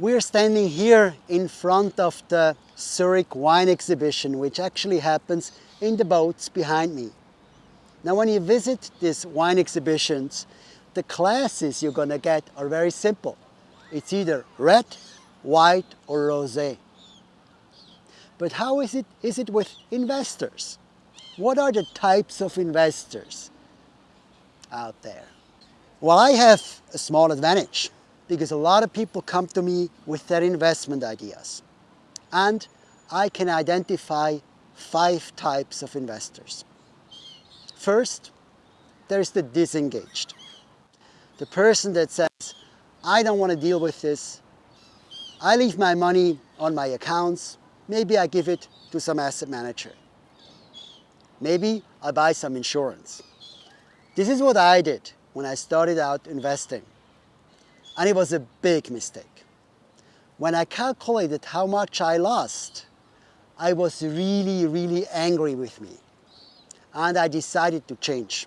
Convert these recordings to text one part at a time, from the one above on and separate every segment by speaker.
Speaker 1: We're standing here in front of the Zurich wine exhibition, which actually happens in the boats behind me. Now when you visit these wine exhibitions, the classes you're gonna get are very simple. It's either red, white or rosé. But how is it, is it with investors? What are the types of investors out there? Well, I have a small advantage because a lot of people come to me with their investment ideas. And I can identify five types of investors. First, there's the disengaged. The person that says, I don't want to deal with this. I leave my money on my accounts. Maybe I give it to some asset manager. Maybe I buy some insurance. This is what I did when I started out investing. And it was a big mistake. When I calculated how much I lost, I was really, really angry with me. And I decided to change.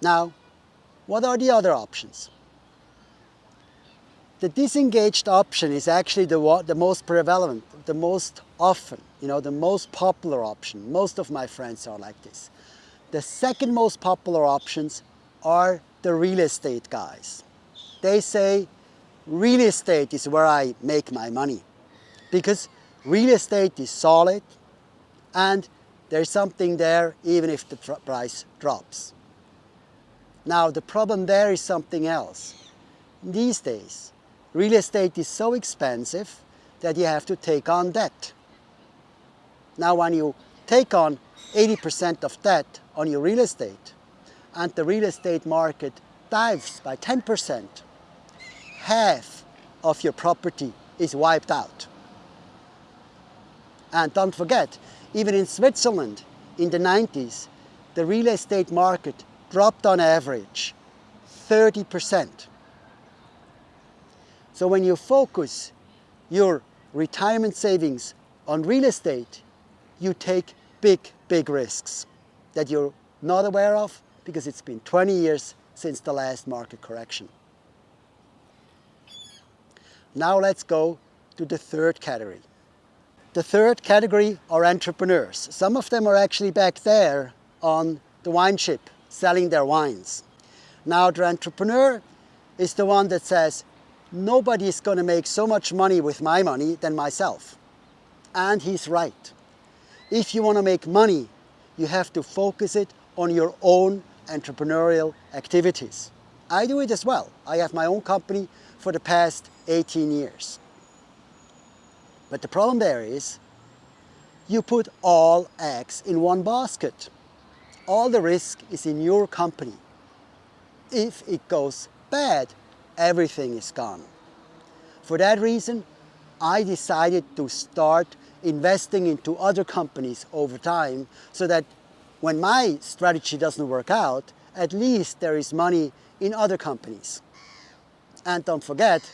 Speaker 1: Now, what are the other options? The disengaged option is actually the, the most prevalent, the most often, you know, the most popular option. Most of my friends are like this. The second most popular options are the real estate guys. They say real estate is where I make my money because real estate is solid and there's something there even if the price drops. Now the problem there is something else. These days, real estate is so expensive that you have to take on debt. Now when you take on 80% of debt on your real estate and the real estate market dives by 10%, half of your property is wiped out. And don't forget, even in Switzerland in the 90s, the real estate market dropped on average 30%. So when you focus your retirement savings on real estate, you take big, big risks that you're not aware of because it's been 20 years since the last market correction. Now let's go to the third category. The third category are entrepreneurs. Some of them are actually back there on the wine ship selling their wines. Now the entrepreneur is the one that says, nobody is going to make so much money with my money than myself. And he's right. If you want to make money, you have to focus it on your own entrepreneurial activities. I do it as well. I have my own company for the past 18 years. But the problem there is, you put all eggs in one basket. All the risk is in your company. If it goes bad, everything is gone. For that reason, I decided to start investing into other companies over time so that when my strategy doesn't work out, at least there is money in other companies. And don't forget,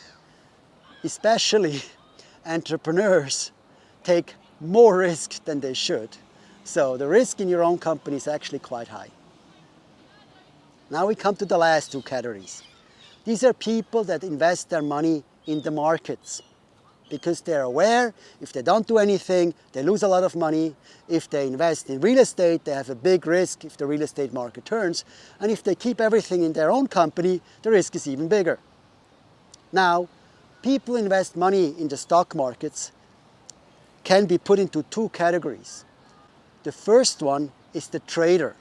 Speaker 1: especially entrepreneurs take more risk than they should. So the risk in your own company is actually quite high. Now we come to the last two categories. These are people that invest their money in the markets because they're aware if they don't do anything, they lose a lot of money. If they invest in real estate, they have a big risk if the real estate market turns. And if they keep everything in their own company, the risk is even bigger. Now, people invest money in the stock markets can be put into two categories. The first one is the trader.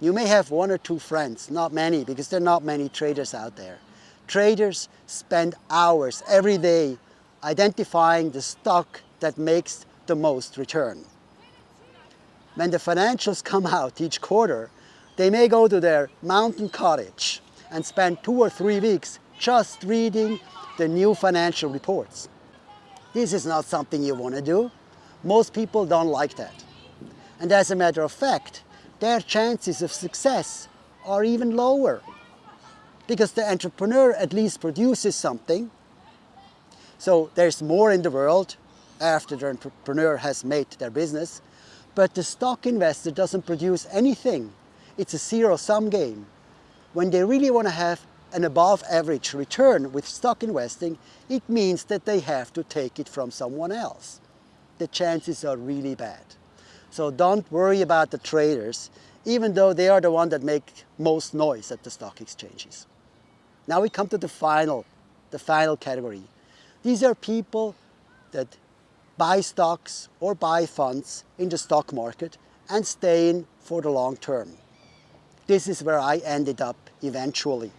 Speaker 1: You may have one or two friends, not many, because there are not many traders out there. Traders spend hours every day identifying the stock that makes the most return. When the financials come out each quarter, they may go to their mountain cottage and spend two or three weeks just reading the new financial reports. This is not something you want to do. Most people don't like that. And as a matter of fact, their chances of success are even lower because the entrepreneur at least produces something. So there's more in the world after the entrepreneur has made their business, but the stock investor doesn't produce anything. It's a zero-sum game. When they really want to have an above average return with stock investing, it means that they have to take it from someone else. The chances are really bad. So don't worry about the traders, even though they are the ones that make most noise at the stock exchanges. Now we come to the final, the final category. These are people that buy stocks or buy funds in the stock market and stay in for the long term. This is where I ended up eventually.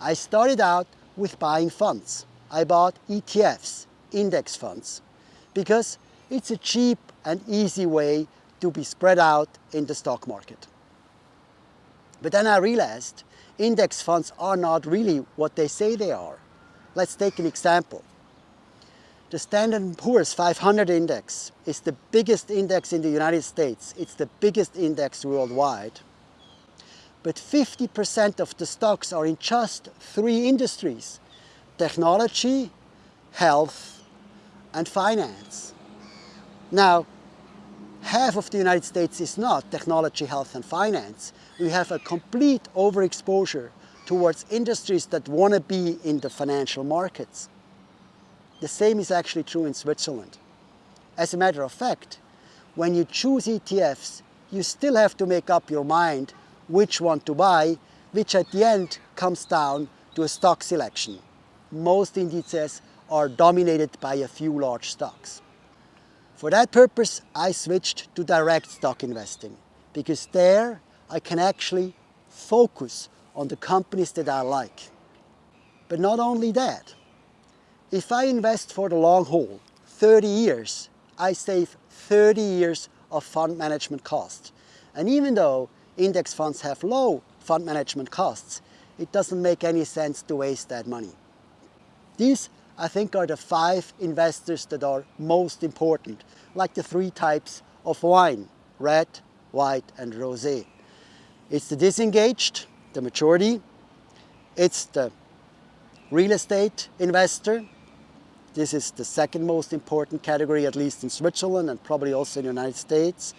Speaker 1: I started out with buying funds. I bought ETFs, index funds, because it's a cheap and easy way to be spread out in the stock market. But then I realized index funds are not really what they say they are. Let's take an example. The Standard & Poor's 500 index is the biggest index in the United States. It's the biggest index worldwide. But 50% of the stocks are in just three industries, technology, health, and finance. Now, half of the United States is not technology, health, and finance. We have a complete overexposure towards industries that want to be in the financial markets. The same is actually true in Switzerland. As a matter of fact, when you choose ETFs, you still have to make up your mind which one to buy, which at the end comes down to a stock selection. Most indices are dominated by a few large stocks. For that purpose, I switched to direct stock investing because there I can actually focus on the companies that I like. But not only that, if I invest for the long haul, 30 years, I save 30 years of fund management costs. And even though index funds have low fund management costs, it doesn't make any sense to waste that money. These, I think, are the five investors that are most important, like the three types of wine, red, white, and rosé. It's the disengaged, the maturity, it's the real estate investor, this is the second most important category, at least in Switzerland and probably also in the United States.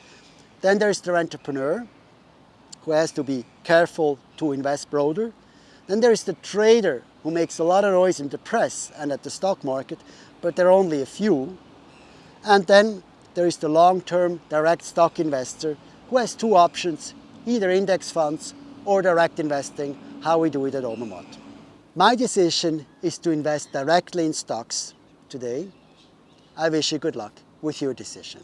Speaker 1: Then there's the entrepreneur, who has to be careful to invest broader. Then there is the trader, who makes a lot of noise in the press and at the stock market, but there are only a few. And then there is the long-term direct stock investor, who has two options, either index funds or direct investing, how we do it at Obermatt. My decision is to invest directly in stocks today. I wish you good luck with your decision.